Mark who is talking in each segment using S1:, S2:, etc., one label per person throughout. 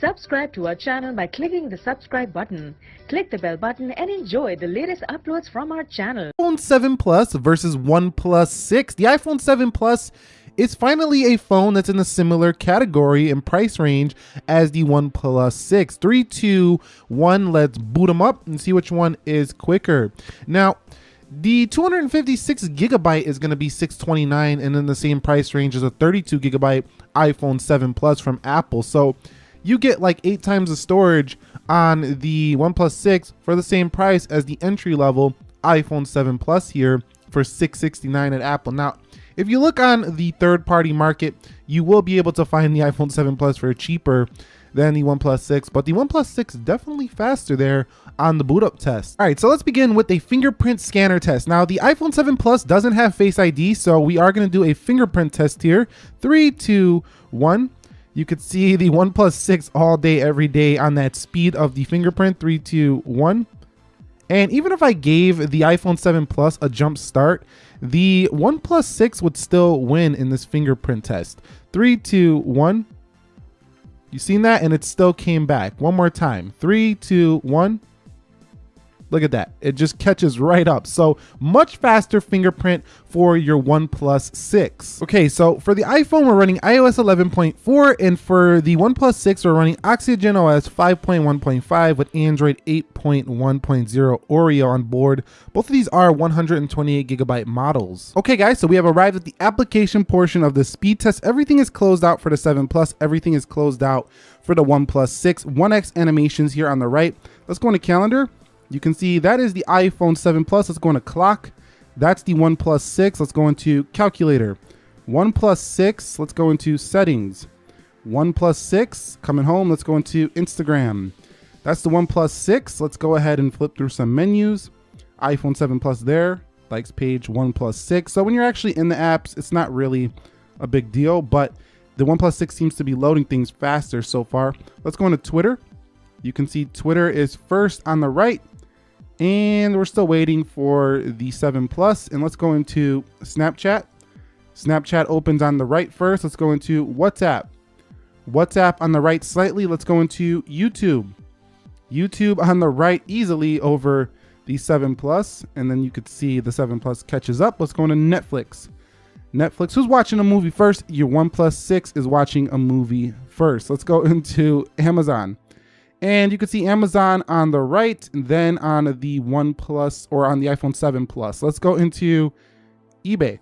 S1: Subscribe to our channel by clicking the subscribe button. Click the bell button and enjoy the latest uploads from our channel.
S2: iPhone 7 Plus versus OnePlus 6. The iPhone 7 Plus is finally a phone that's in a similar category and price range as the OnePlus 6. 3, 2, 1, let's boot them up and see which one is quicker. Now, the 256 gigabyte is going to be 629 and in the same price range as a 32 gigabyte iPhone 7 Plus from Apple. So you get like eight times the storage on the OnePlus 6 for the same price as the entry level iPhone 7 Plus here for 669 at Apple. Now, if you look on the third party market, you will be able to find the iPhone 7 Plus for cheaper than the OnePlus 6, but the OnePlus 6 definitely faster there on the boot up test. All right, so let's begin with a fingerprint scanner test. Now the iPhone 7 Plus doesn't have Face ID, so we are gonna do a fingerprint test here. Three, two, one. You could see the OnePlus 6 all day, every day on that speed of the fingerprint. Three, two, one. And even if I gave the iPhone 7 Plus a jump start, the OnePlus 6 would still win in this fingerprint test. Three, two, one. You seen that? And it still came back. One more time. Three, two, one. Look at that. It just catches right up. So much faster fingerprint for your OnePlus 6. Okay, so for the iPhone, we're running iOS 11.4, and for the OnePlus 6, we're running Oxygen OS 5.1.5 with Android 8.1.0 Oreo on board. Both of these are 128 gigabyte models. Okay, guys, so we have arrived at the application portion of the speed test. Everything is closed out for the 7 Plus. Everything is closed out for the OnePlus 6. 1x animations here on the right. Let's go into calendar you can see that is the iPhone 7 Plus. Let's go into clock. That's the OnePlus 6. Let's go into calculator. OnePlus 6. Let's go into settings. OnePlus 6. Coming home. Let's go into Instagram. That's the OnePlus 6. Let's go ahead and flip through some menus. iPhone 7 Plus there. Likes page OnePlus 6. So when you're actually in the apps, it's not really a big deal, but the OnePlus 6 seems to be loading things faster so far. Let's go into Twitter. You can see Twitter is first on the right and we're still waiting for the 7 Plus. And let's go into Snapchat. Snapchat opens on the right first. Let's go into WhatsApp. WhatsApp on the right slightly. Let's go into YouTube. YouTube on the right easily over the 7 Plus. And then you could see the 7 Plus catches up. Let's go into Netflix. Netflix, who's watching a movie first? Your One 6 is watching a movie first. Let's go into Amazon. And you can see Amazon on the right, then on the OnePlus or on the iPhone 7 Plus. Let's go into eBay.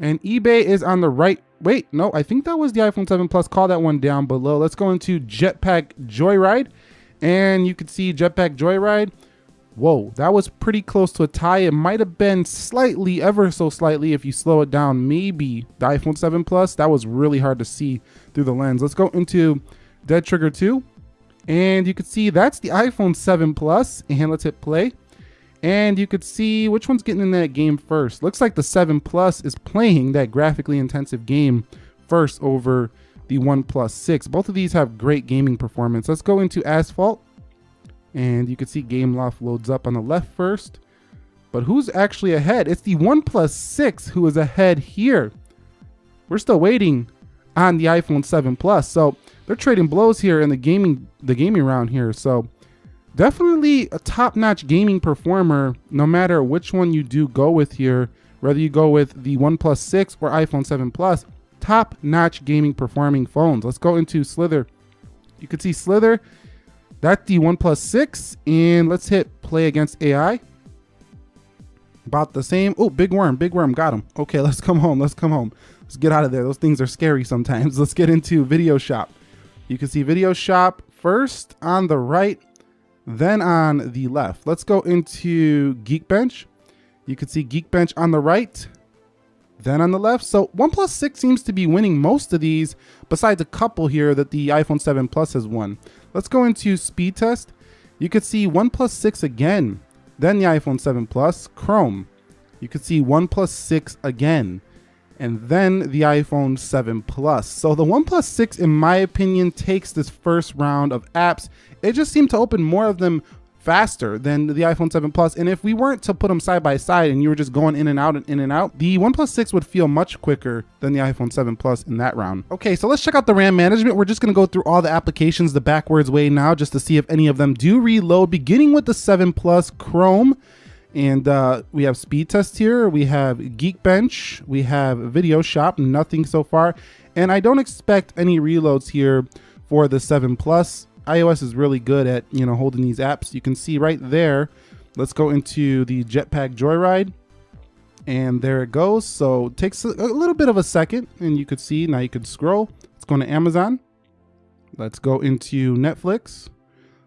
S2: And eBay is on the right. Wait, no, I think that was the iPhone 7 Plus. Call that one down below. Let's go into Jetpack Joyride. And you can see Jetpack Joyride. Whoa, that was pretty close to a tie. It might have been slightly, ever so slightly, if you slow it down, maybe the iPhone 7 Plus. That was really hard to see through the lens. Let's go into Dead Trigger 2. And you could see that's the iPhone 7 Plus. And let's hit play. And you could see which one's getting in that game first. Looks like the 7 Plus is playing that graphically intensive game first over the One 6. Both of these have great gaming performance. Let's go into Asphalt. And you can see Gameloft loads up on the left first. But who's actually ahead? It's the One 6 who is ahead here. We're still waiting on the iPhone 7 Plus. So they're trading blows here in the gaming the gaming round here. So definitely a top-notch gaming performer, no matter which one you do go with here, whether you go with the OnePlus 6 or iPhone 7 Plus, top-notch gaming performing phones. Let's go into Slither. You can see Slither, that's the OnePlus 6, and let's hit play against AI. About the same. Oh, big worm, big worm, got him. Okay, let's come home, let's come home. Let's get out of there. Those things are scary sometimes. Let's get into Video Shop. You can see Video Shop first on the right, then on the left. Let's go into Geekbench. You can see Geekbench on the right, then on the left. So OnePlus 6 seems to be winning most of these, besides a couple here that the iPhone 7 Plus has won. Let's go into Speed Test. You could see OnePlus 6 again, then the iPhone 7 Plus, Chrome. You could see OnePlus 6 again, and then the iPhone 7 Plus. So the OnePlus 6, in my opinion, takes this first round of apps. It just seemed to open more of them faster than the iPhone 7 Plus. And if we weren't to put them side by side and you were just going in and out and in and out, the OnePlus 6 would feel much quicker than the iPhone 7 Plus in that round. Okay, so let's check out the RAM management. We're just gonna go through all the applications the backwards way now just to see if any of them do reload, beginning with the 7 Plus Chrome. And uh, we have speed test here. We have Geekbench. We have Video Shop. Nothing so far. And I don't expect any reloads here for the 7 Plus iOS is really good at, you know, holding these apps. You can see right there. Let's go into the Jetpack Joyride. And there it goes. So it takes a, little bit of a second. And you could see, now you could scroll. Let's go into Amazon. Let's go into Netflix.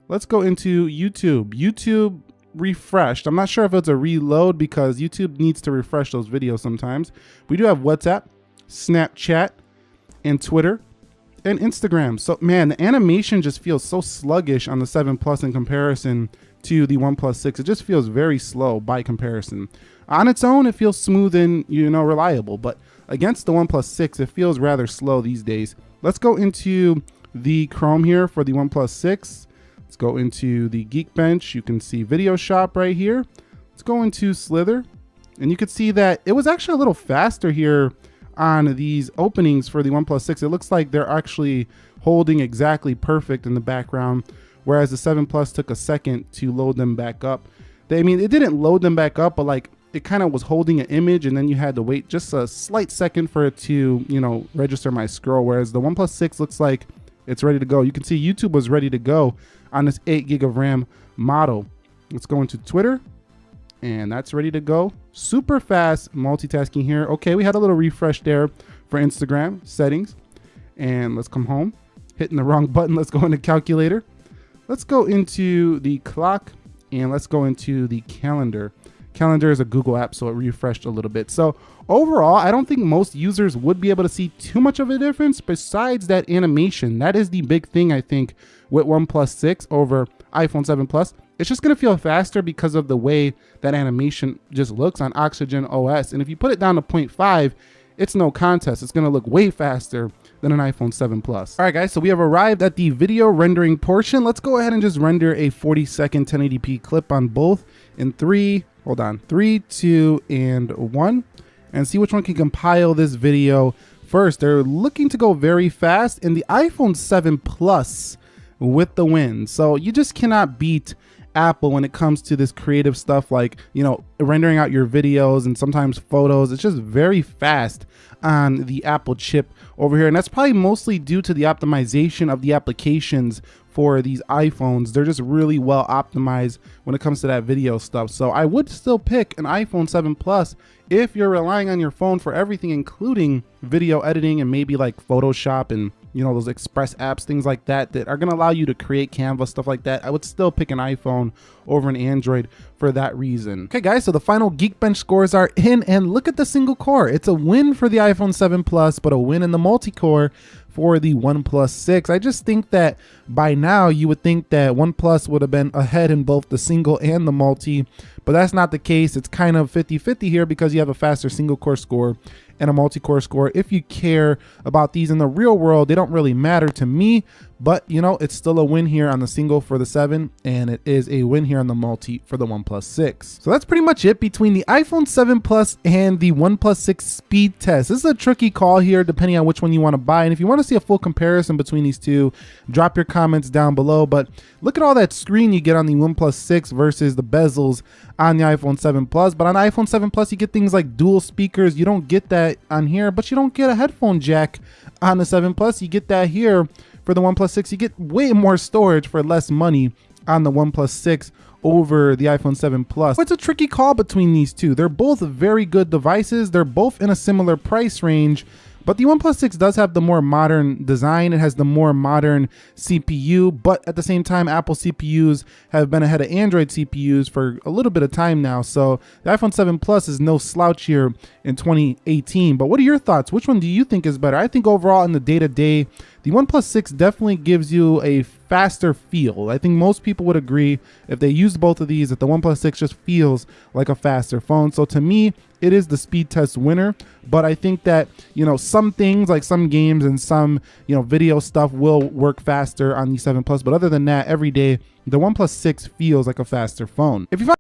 S2: Let's go into YouTube. YouTube refreshed. I'm not sure if it's a reload because YouTube needs to refresh those videos sometimes. We do have WhatsApp, Snapchat, and Twitter and Instagram. So man, the animation just feels so sluggish on the 7 Plus in comparison to the OnePlus 6. It just feels very slow by comparison. On its own, it feels smooth and you know reliable, but against the OnePlus 6, it feels rather slow these days. Let's go into the Chrome here for the OnePlus 6. Let's go into the Geekbench. You can see Video Shop right here. Let's go into Slither. And you can see that it was actually a little faster here on these openings for the OnePlus 6, it looks like they're actually holding exactly perfect in the background, whereas the 7 Plus took a second to load them back up. They, I mean, it didn't load them back up, but like it kind of was holding an image and then you had to wait just a slight second for it to, you know, register my scroll. Whereas the OnePlus 6 looks like it's ready to go. You can see YouTube was ready to go on this 8 gig of RAM model. Let's go into Twitter and that's ready to go. Super fast multitasking here. Okay, we had a little refresh there for Instagram settings. And let's come home. Hitting the wrong button. Let's go into calculator. Let's go into the clock and let's go into the calendar. Calendar is a Google app, so it refreshed a little bit. So overall, I don't think most users would be able to see too much of a difference besides that animation. That is the big thing, I think, with OnePlus 6 over iPhone 7 Plus it's just going to feel faster because of the way that animation just looks on Oxygen OS. And if you put it down to 0.5, it's no contest. It's going to look way faster than an iPhone 7 Plus. All right, guys, so we have arrived at the video rendering portion. Let's go ahead and just render a 40 second 1080p clip on both in three, hold on, three, two, and one, and see which one can compile this video first. They're looking to go very fast, and the iPhone 7 Plus with the win. So you just cannot beat Apple when it comes to this creative stuff like, you know, rendering out your videos and sometimes photos. It's just very fast on the Apple chip over here. And that's probably mostly due to the optimization of the applications for these iPhones. They're just really well optimized when it comes to that video stuff. So I would still pick an iPhone 7 Plus if you're relying on your phone for everything, including video editing and maybe like Photoshop and you know, those express apps, things like that, that are going to allow you to create Canva, stuff like that. I would still pick an iPhone over an Android for that reason. Okay, guys, so the final Geekbench scores are in, and look at the single core. It's a win for the iPhone 7 Plus, but a win in the multi-core for the OnePlus 6. I just think that by now you would think that OnePlus would have been ahead in both the single and the multi, but that's not the case. It's kind of 50-50 here because you have a faster single core score and a multi-core score. If you care about these in the real world, they don't really matter to me, but you know, it's still a win here on the single for the 7, and it is a win here on the multi for the OnePlus 6. So that's pretty much it between the iPhone 7 Plus and the OnePlus 6 speed test. This is a tricky call here depending on which one you want to buy, and if you want to see a full comparison between these two, drop your comments down below, but look at all that screen you get on the OnePlus 6 versus the bezels on the iPhone 7 Plus, but on iPhone 7 Plus you get things like dual speakers, you don't get that on here, but you don't get a headphone jack on the 7 Plus, you get that here for the OnePlus 6. You get way more storage for less money on the OnePlus 6 over the iPhone 7 Plus. It's a tricky call between these two. They're both very good devices. They're both in a similar price range, but the OnePlus 6 does have the more modern design. It has the more modern CPU, but at the same time, Apple CPUs have been ahead of Android CPUs for a little bit of time now. So the iPhone 7 Plus is no slouch here in 2018. But what are your thoughts? Which one do you think is better? I think overall in the day-to-day, -day, the OnePlus 6 definitely gives you a faster feel. I think most people would agree if they used both of these that the OnePlus 6 just feels like a faster phone. So to me, it is the speed test winner. But I think that, you know, some things like some games and some, you know, video stuff will work faster on the 7 Plus. But other than that, every day, the One 6 feels like a faster phone. If you find